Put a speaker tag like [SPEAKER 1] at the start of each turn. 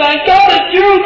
[SPEAKER 1] Thank God it's you,